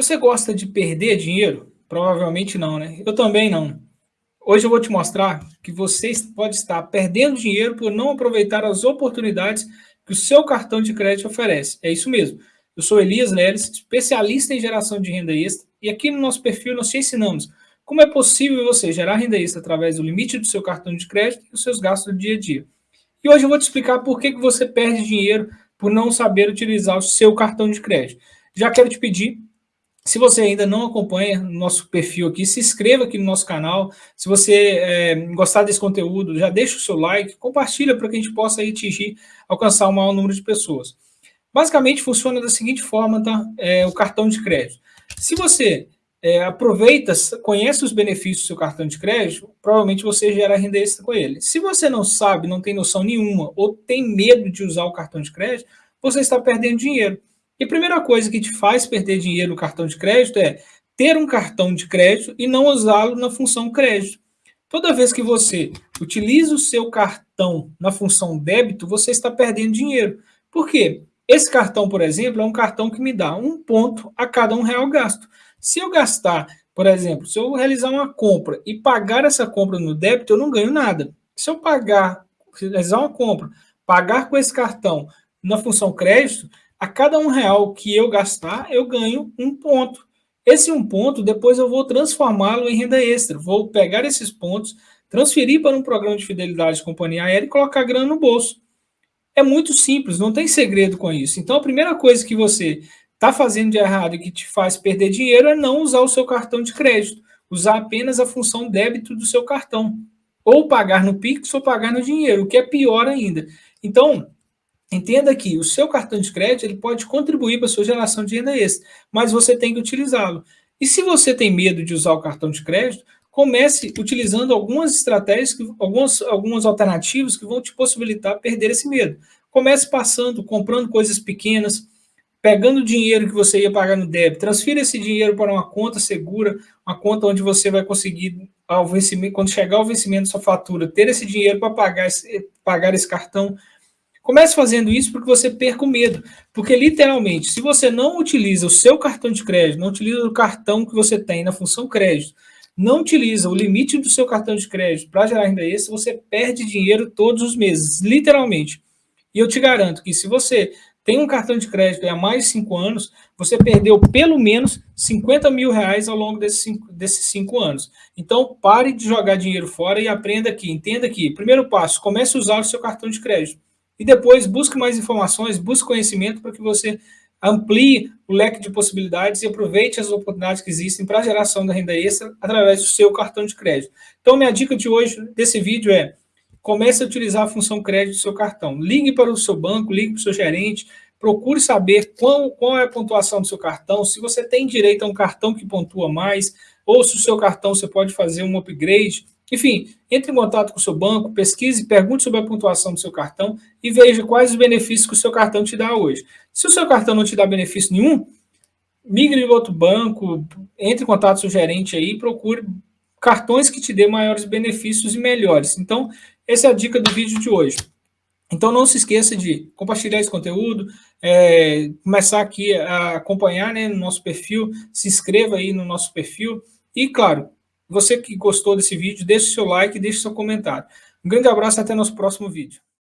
Você gosta de perder dinheiro? Provavelmente não, né? Eu também não. Hoje eu vou te mostrar que você pode estar perdendo dinheiro por não aproveitar as oportunidades que o seu cartão de crédito oferece. É isso mesmo. Eu sou Elias Leles, especialista em geração de renda extra, e aqui no nosso perfil nós te ensinamos como é possível você gerar renda extra através do limite do seu cartão de crédito e os seus gastos do dia a dia. E hoje eu vou te explicar por que, que você perde dinheiro por não saber utilizar o seu cartão de crédito. Já quero te pedir se você ainda não acompanha nosso perfil aqui, se inscreva aqui no nosso canal. Se você é, gostar desse conteúdo, já deixa o seu like, compartilha para que a gente possa atingir, alcançar o maior número de pessoas. Basicamente funciona da seguinte forma, tá? É, o cartão de crédito. Se você é, aproveita, conhece os benefícios do seu cartão de crédito, provavelmente você gera renda extra com ele. Se você não sabe, não tem noção nenhuma, ou tem medo de usar o cartão de crédito, você está perdendo dinheiro. E a primeira coisa que te faz perder dinheiro no cartão de crédito é ter um cartão de crédito e não usá-lo na função crédito. Toda vez que você utiliza o seu cartão na função débito, você está perdendo dinheiro. Por quê? Esse cartão, por exemplo, é um cartão que me dá um ponto a cada um real gasto. Se eu gastar, por exemplo, se eu realizar uma compra e pagar essa compra no débito, eu não ganho nada. Se eu pagar, realizar uma compra, pagar com esse cartão na função crédito, a cada um real que eu gastar, eu ganho um ponto. Esse um ponto, depois eu vou transformá-lo em renda extra. Vou pegar esses pontos, transferir para um programa de fidelidade de companhia aérea e colocar grana no bolso. É muito simples, não tem segredo com isso. Então, a primeira coisa que você está fazendo de errado e que te faz perder dinheiro é não usar o seu cartão de crédito. Usar apenas a função débito do seu cartão. Ou pagar no Pix ou pagar no dinheiro, o que é pior ainda. Então, Entenda que o seu cartão de crédito ele pode contribuir para a sua geração de renda extra, mas você tem que utilizá-lo. E se você tem medo de usar o cartão de crédito, comece utilizando algumas estratégias, algumas, algumas alternativas que vão te possibilitar perder esse medo. Comece passando, comprando coisas pequenas, pegando o dinheiro que você ia pagar no débito, transfira esse dinheiro para uma conta segura, uma conta onde você vai conseguir, ao vencimento, quando chegar o vencimento da sua fatura, ter esse dinheiro para pagar esse, pagar esse cartão Comece fazendo isso porque você perca o medo. Porque, literalmente, se você não utiliza o seu cartão de crédito, não utiliza o cartão que você tem na função crédito, não utiliza o limite do seu cartão de crédito para gerar renda extra, você perde dinheiro todos os meses, literalmente. E eu te garanto que se você tem um cartão de crédito há mais de cinco anos, você perdeu pelo menos 50 mil reais ao longo desses cinco, desses cinco anos. Então, pare de jogar dinheiro fora e aprenda aqui, entenda aqui. Primeiro passo, comece a usar o seu cartão de crédito. E depois busque mais informações, busque conhecimento para que você amplie o leque de possibilidades e aproveite as oportunidades que existem para a geração da renda extra através do seu cartão de crédito. Então, minha dica de hoje, desse vídeo é comece a utilizar a função crédito do seu cartão. Ligue para o seu banco, ligue para o seu gerente, procure saber qual, qual é a pontuação do seu cartão, se você tem direito a um cartão que pontua mais, ou se o seu cartão você pode fazer um upgrade, enfim, entre em contato com o seu banco, pesquise, pergunte sobre a pontuação do seu cartão e veja quais os benefícios que o seu cartão te dá hoje. Se o seu cartão não te dá benefício nenhum, migre em outro banco, entre em contato com o seu gerente aí e procure cartões que te dê maiores benefícios e melhores. Então, essa é a dica do vídeo de hoje. Então, não se esqueça de compartilhar esse conteúdo, é, começar aqui a acompanhar né, no nosso perfil, se inscreva aí no nosso perfil e, claro, você que gostou desse vídeo, deixe seu like e deixe seu comentário. Um grande abraço e até nosso próximo vídeo.